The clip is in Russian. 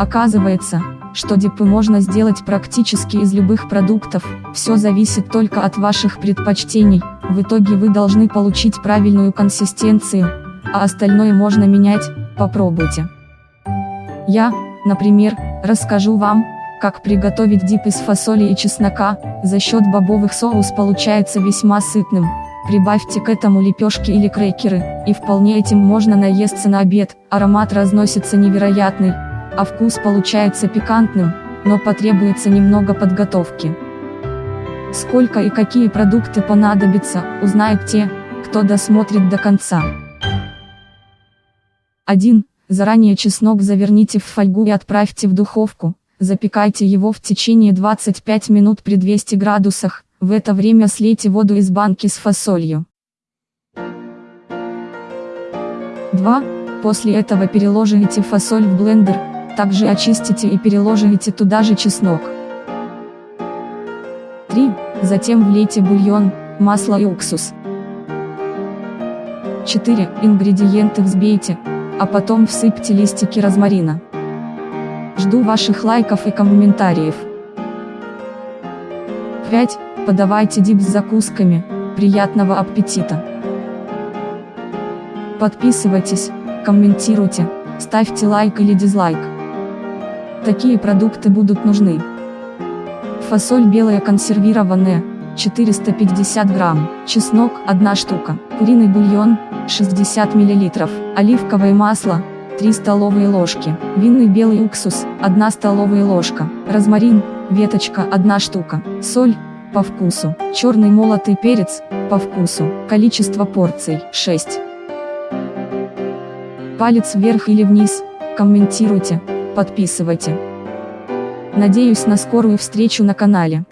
Оказывается, что дипы можно сделать практически из любых продуктов, все зависит только от ваших предпочтений, в итоге вы должны получить правильную консистенцию, а остальное можно менять, попробуйте. Я, например, расскажу вам, как приготовить дип из фасоли и чеснока, за счет бобовых соус получается весьма сытным. Прибавьте к этому лепешки или крекеры, и вполне этим можно наесться на обед, аромат разносится невероятный, а вкус получается пикантным, но потребуется немного подготовки. Сколько и какие продукты понадобятся, узнают те, кто досмотрит до конца. 1. Заранее чеснок заверните в фольгу и отправьте в духовку, запекайте его в течение 25 минут при 200 градусах, в это время слейте воду из банки с фасолью. 2. После этого переложите фасоль в блендер, также очистите и переложите туда же чеснок. 3. Затем влейте бульон, масло и уксус. 4. Ингредиенты взбейте, а потом всыпьте листики розмарина. Жду ваших лайков и комментариев. 5. Подавайте дип с закусками, приятного аппетита! Подписывайтесь, комментируйте, ставьте лайк или дизлайк. Такие продукты будут нужны. Фасоль белая консервированная, 450 грамм, чеснок, 1 штука, куриный бульон, 60 мл, оливковое масло, 3 столовые ложки, винный белый уксус, 1 столовая ложка, розмарин, веточка, 1 штука, соль, по вкусу, черный молотый перец, по вкусу, количество порций, 6. Палец вверх или вниз, комментируйте, подписывайте. Надеюсь на скорую встречу на канале.